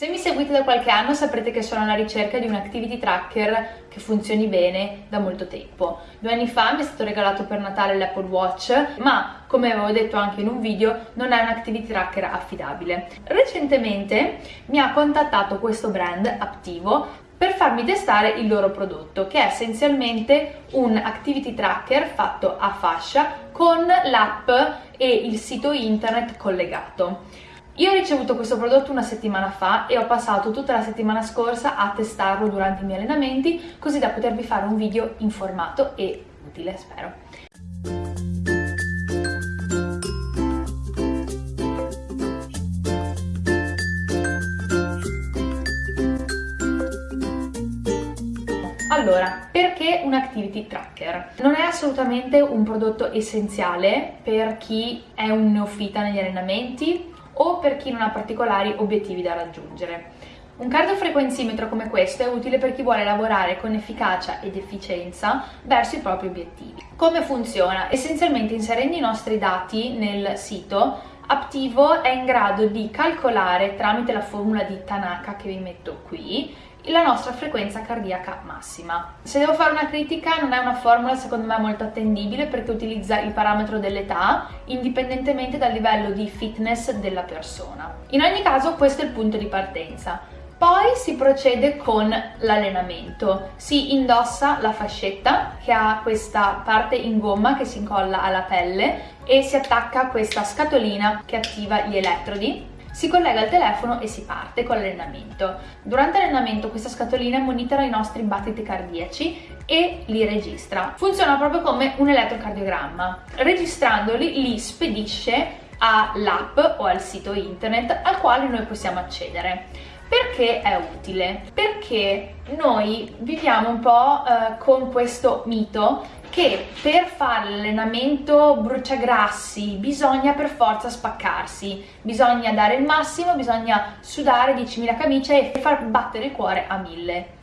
Se mi seguite da qualche anno saprete che sono alla ricerca di un activity tracker che funzioni bene da molto tempo. Due anni fa mi è stato regalato per Natale l'Apple Watch, ma come avevo detto anche in un video non è un activity tracker affidabile. Recentemente mi ha contattato questo brand Aptivo per farmi testare il loro prodotto che è essenzialmente un activity tracker fatto a fascia con l'app e il sito internet collegato. Io ho ricevuto questo prodotto una settimana fa e ho passato tutta la settimana scorsa a testarlo durante i miei allenamenti così da potervi fare un video informato e utile, spero. Allora, perché un activity tracker? Non è assolutamente un prodotto essenziale per chi è un neofita negli allenamenti o per chi non ha particolari obiettivi da raggiungere. Un cardiofrequenzimetro come questo è utile per chi vuole lavorare con efficacia ed efficienza verso i propri obiettivi. Come funziona? Essenzialmente inserendo i nostri dati nel sito Aptivo è in grado di calcolare tramite la formula di Tanaka che vi metto qui la nostra frequenza cardiaca massima. Se devo fare una critica non è una formula secondo me molto attendibile perché utilizza il parametro dell'età indipendentemente dal livello di fitness della persona. In ogni caso questo è il punto di partenza. Poi si procede con l'allenamento, si indossa la fascetta che ha questa parte in gomma che si incolla alla pelle e si attacca questa scatolina che attiva gli elettrodi si collega al telefono e si parte con l'allenamento. Durante l'allenamento questa scatolina monitora i nostri battiti cardiaci e li registra. Funziona proprio come un elettrocardiogramma. Registrandoli li spedisce all'app o al sito internet al quale noi possiamo accedere. Perché è utile? Perché noi viviamo un po' eh, con questo mito che per fare l'allenamento bruciagrassi bisogna per forza spaccarsi, bisogna dare il massimo, bisogna sudare 10.000 camicie e far battere il cuore a 1000.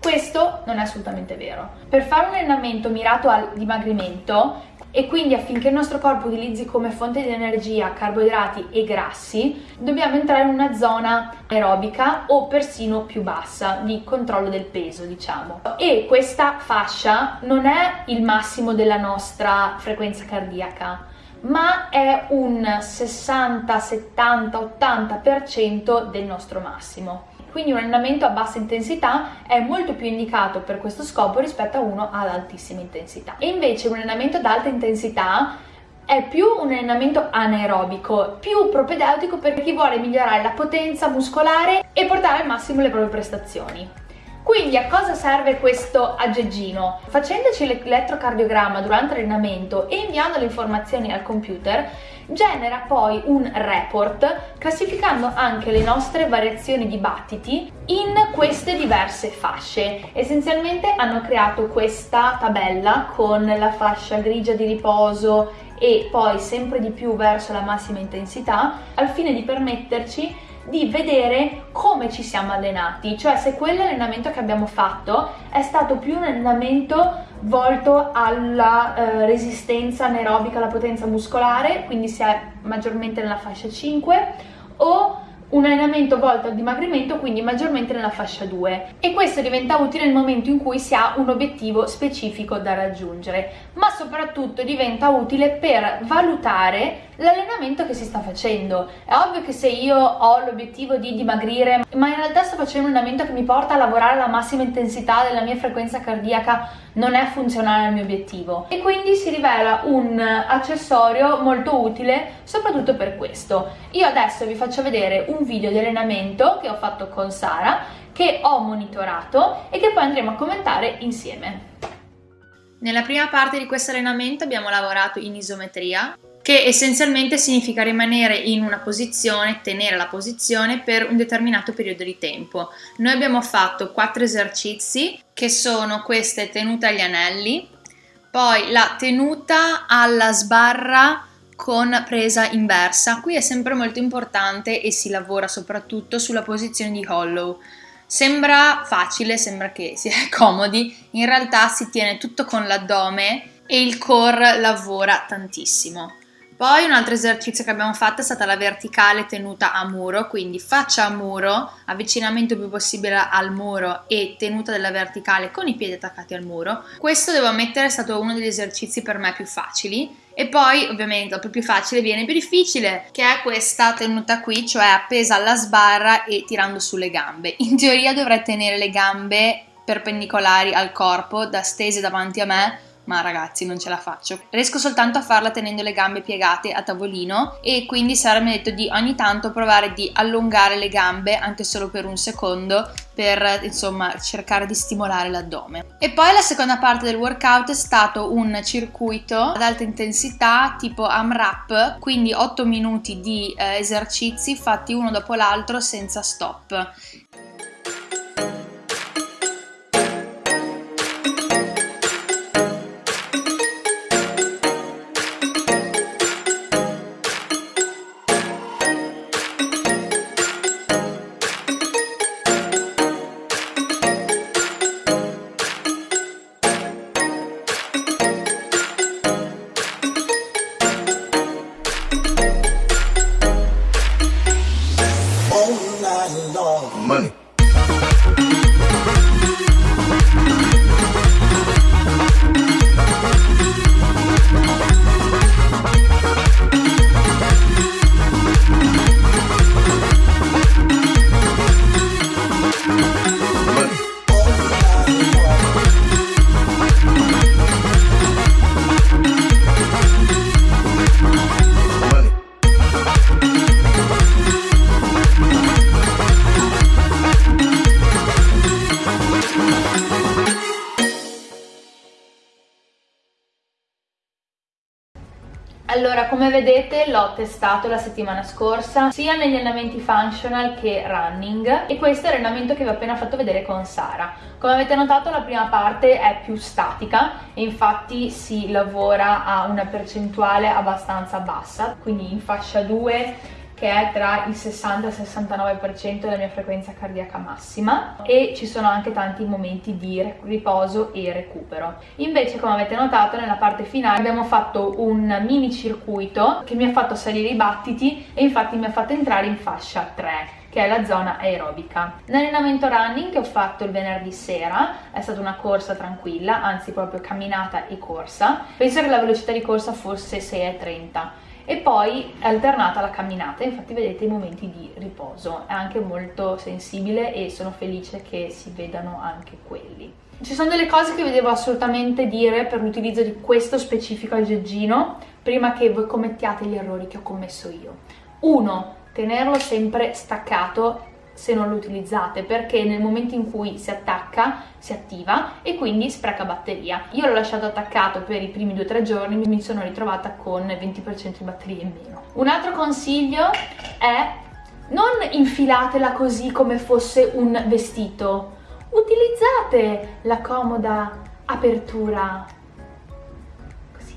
Questo non è assolutamente vero. Per fare un allenamento mirato al dimagrimento e quindi affinché il nostro corpo utilizzi come fonte di energia carboidrati e grassi dobbiamo entrare in una zona aerobica o persino più bassa di controllo del peso diciamo. E questa fascia non è il massimo della nostra frequenza cardiaca ma è un 60, 70, 80% del nostro massimo quindi un allenamento a bassa intensità è molto più indicato per questo scopo rispetto a uno ad altissima intensità. E invece un allenamento ad alta intensità è più un allenamento anaerobico, più propedeutico per chi vuole migliorare la potenza muscolare e portare al massimo le proprie prestazioni. Quindi a cosa serve questo aggeggino? Facendoci l'elettrocardiogramma durante l'allenamento e inviando le informazioni al computer, genera poi un report classificando anche le nostre variazioni di battiti in queste diverse fasce. Essenzialmente hanno creato questa tabella con la fascia grigia di riposo e poi sempre di più verso la massima intensità al fine di permetterci di vedere come ci siamo allenati, cioè se quell'allenamento che abbiamo fatto è stato più un allenamento volto alla eh, resistenza anaerobica, alla potenza muscolare, quindi si è maggiormente nella fascia 5, o un allenamento volto al dimagrimento, quindi maggiormente nella fascia 2 e questo diventa utile nel momento in cui si ha un obiettivo specifico da raggiungere, ma soprattutto diventa utile per valutare l'allenamento che si sta facendo. È ovvio che se io ho l'obiettivo di dimagrire, ma in realtà sto facendo un allenamento che mi porta a lavorare alla massima intensità della mia frequenza cardiaca, non è funzionale al mio obiettivo. E quindi si rivela un accessorio molto utile soprattutto per questo. Io adesso vi faccio vedere un video di allenamento che ho fatto con Sara, che ho monitorato e che poi andremo a commentare insieme. Nella prima parte di questo allenamento abbiamo lavorato in isometria che essenzialmente significa rimanere in una posizione, tenere la posizione per un determinato periodo di tempo. Noi abbiamo fatto quattro esercizi che sono queste tenute agli anelli, poi la tenuta alla sbarra con presa inversa. Qui è sempre molto importante e si lavora soprattutto sulla posizione di hollow. Sembra facile, sembra che sia comodi, in realtà si tiene tutto con l'addome e il core lavora tantissimo. Poi un altro esercizio che abbiamo fatto è stata la verticale tenuta a muro, quindi faccia a muro, avvicinamento più possibile al muro e tenuta della verticale con i piedi attaccati al muro. Questo devo ammettere è stato uno degli esercizi per me più facili. E poi ovviamente dopo più facile viene più difficile, che è questa tenuta qui, cioè appesa alla sbarra e tirando sulle gambe. In teoria dovrei tenere le gambe perpendicolari al corpo, da stese davanti a me, ma ragazzi non ce la faccio. Riesco soltanto a farla tenendo le gambe piegate a tavolino e quindi Sara mi ha detto di ogni tanto provare di allungare le gambe anche solo per un secondo per insomma cercare di stimolare l'addome. E poi la seconda parte del workout è stato un circuito ad alta intensità tipo AMRAP, quindi 8 minuti di eh, esercizi fatti uno dopo l'altro senza stop Allora, come vedete l'ho testato la settimana scorsa sia negli allenamenti functional che running e questo è l'allenamento che vi ho appena fatto vedere con Sara. Come avete notato la prima parte è più statica e infatti si lavora a una percentuale abbastanza bassa, quindi in fascia 2 che è tra il 60 e il 69% della mia frequenza cardiaca massima e ci sono anche tanti momenti di riposo e recupero. Invece come avete notato nella parte finale abbiamo fatto un mini circuito che mi ha fatto salire i battiti e infatti mi ha fatto entrare in fascia 3 che è la zona aerobica. L'allenamento running che ho fatto il venerdì sera è stata una corsa tranquilla, anzi proprio camminata e corsa. Penso che la velocità di corsa fosse 6,30 e poi è alternata la camminata, infatti vedete i momenti di riposo, è anche molto sensibile e sono felice che si vedano anche quelli. Ci sono delle cose che vi devo assolutamente dire per l'utilizzo di questo specifico aggeggino prima che voi commettiate gli errori che ho commesso io. Uno, tenerlo sempre staccato se non lo utilizzate perché nel momento in cui si attacca si attiva e quindi spreca batteria. Io l'ho lasciato attaccato per i primi 2-3 giorni mi sono ritrovata con 20% di batteria in meno. Un altro consiglio è non infilatela così come fosse un vestito, utilizzate la comoda apertura così,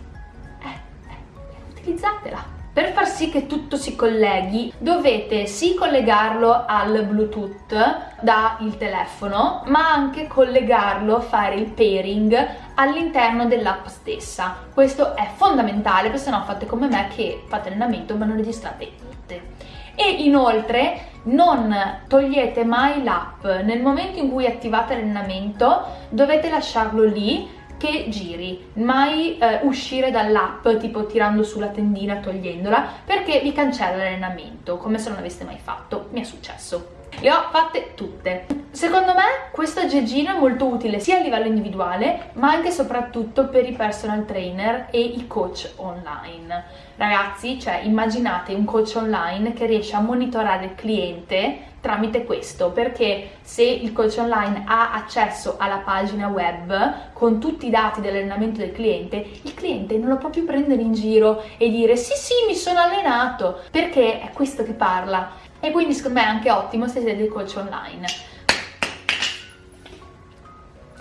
eh, eh, utilizzatela per far sì che tutto si colleghi dovete sì collegarlo al bluetooth dal telefono ma anche collegarlo, fare il pairing all'interno dell'app stessa. Questo è fondamentale perché sennò fate come me che fate allenamento ma non registrate niente. E inoltre non togliete mai l'app. Nel momento in cui attivate l'allenamento dovete lasciarlo lì che giri, mai eh, uscire dall'app tipo tirando su la tendina, togliendola, perché vi cancella l'allenamento, come se non l'aveste mai fatto, mi è successo. Le ho fatte tutte. Secondo me questo aggeggino è molto utile sia a livello individuale ma anche e soprattutto per i personal trainer e i coach online. Ragazzi, cioè immaginate un coach online che riesce a monitorare il cliente tramite questo perché se il coach online ha accesso alla pagina web con tutti i dati dell'allenamento del cliente il cliente non lo può più prendere in giro e dire sì sì mi sono allenato perché è questo che parla e quindi secondo me è anche ottimo se siete coach online.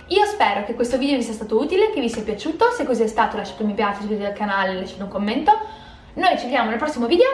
Io spero che questo video vi sia stato utile, che vi sia piaciuto, se così è stato lasciate un mi piace, iscrivetevi al canale, lasciate un commento. Noi ci vediamo nel prossimo video,